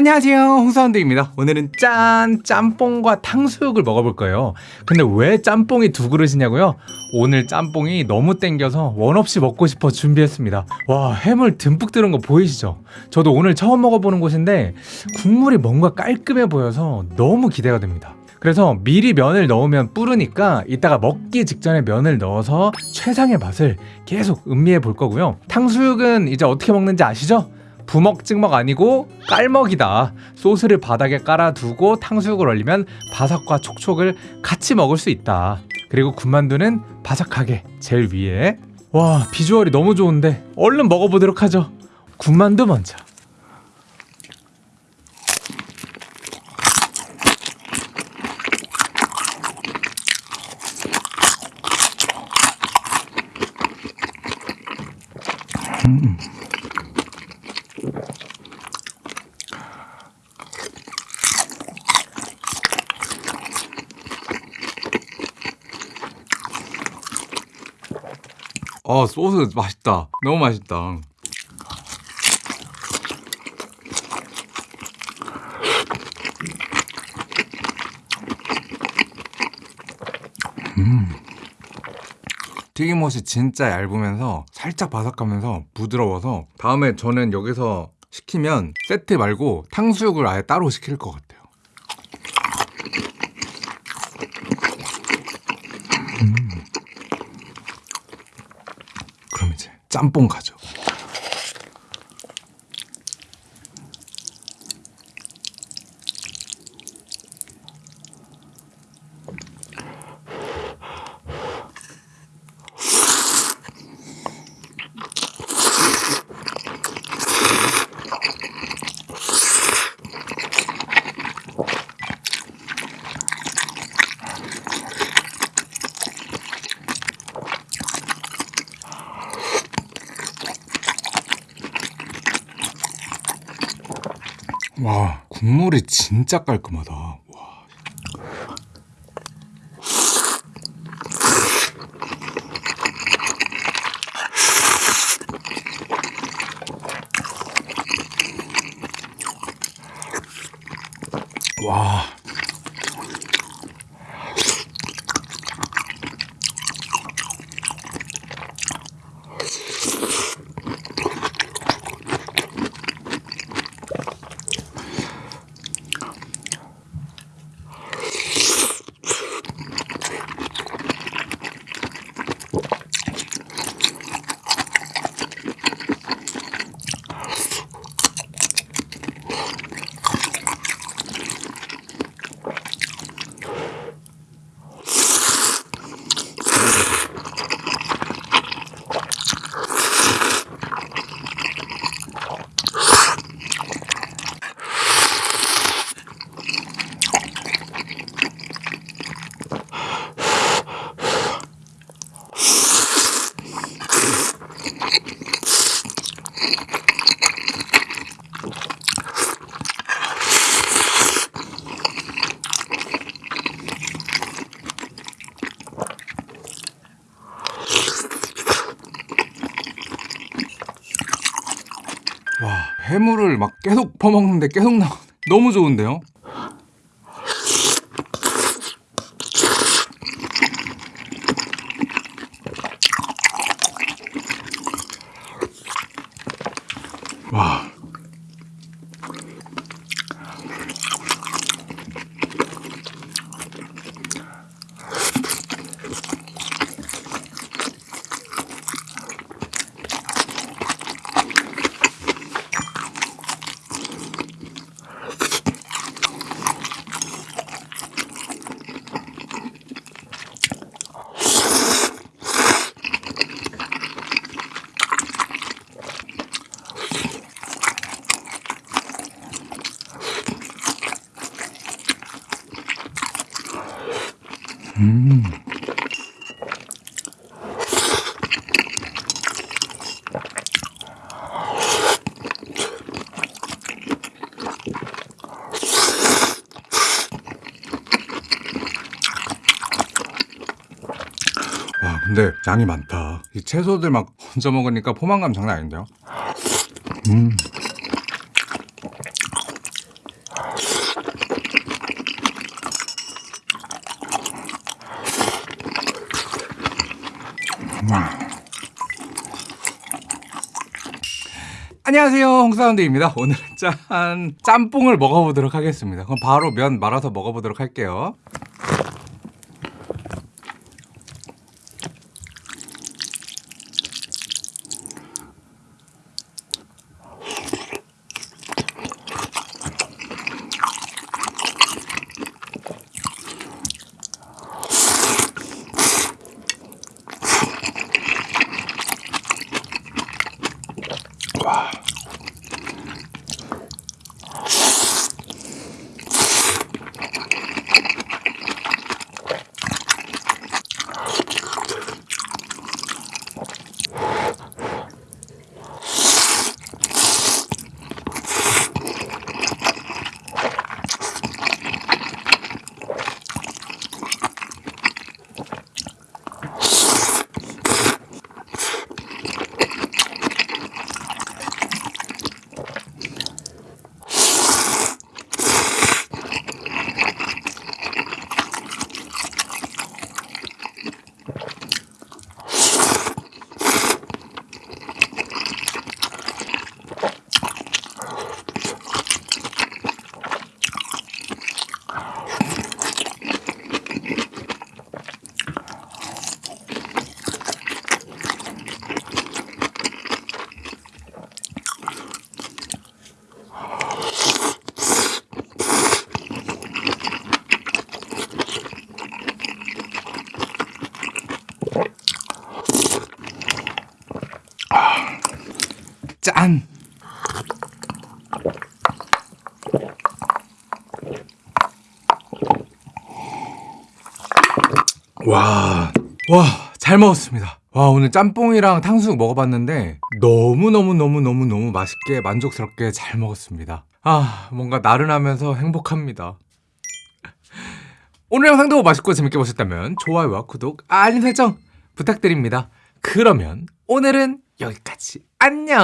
안녕하세요 홍사운드입니다 오늘은 짠! 짬뽕과 탕수육을 먹어볼 거예요 근데 왜 짬뽕이 두 그릇이냐고요? 오늘 짬뽕이 너무 땡겨서 원 없이 먹고 싶어 준비했습니다 와 해물 듬뿍 들은 거 보이시죠? 저도 오늘 처음 먹어보는 곳인데 국물이 뭔가 깔끔해 보여서 너무 기대가 됩니다 그래서 미리 면을 넣으면 뿌르니까 이따가 먹기 직전에 면을 넣어서 최상의 맛을 계속 음미해 볼 거고요 탕수육은 이제 어떻게 먹는지 아시죠? 부먹 찍먹 아니고 깔먹이다. 소스를 바닥에 깔아두고 탕수육을 얼리면 바삭과 촉촉을 같이 먹을 수 있다. 그리고 군만두는 바삭하게 제일 위에. 와 비주얼이 너무 좋은데 얼른 먹어보도록 하죠. 군만두 먼저 어 소스 맛있다 너무 맛있다 음. 튀김옷이 진짜 얇으면서 살짝 바삭하면서 부드러워서 다음에 저는 여기서 시키면 세트 말고 탕수육을 아예 따로 시킬 것 같아요 음. 그럼 이제 짬뽕 가죠 와 국물이 진짜 깔끔하다 와. 와. 해물을 막 계속 퍼먹는데 계속 나오네 너무 좋은데요? 음. 와 근데 양이 많다 이 채소들 막 얹어 먹으니까 포만감 장난 아닌데요 음. 안녕하세요. 홍사운드입니다. 오늘은 짠 짬뽕을 먹어보도록 하겠습니다. 그럼 바로 면 말아서 먹어보도록 할게요 짠 와, 와, 잘 먹었습니다. 와, 오늘 짬뽕이랑 탕수육 먹어봤는데 너무너무너무너무너무 맛있게 만족스럽게 잘 먹었습니다. 아, 뭔가 나른하면서 행복합니다. 오늘 영상도 맛있고 재밌게 보셨다면 좋아요와 구독, 알림 설정 부탁드립니다. 그러면 오늘은 여기까지. 안녕!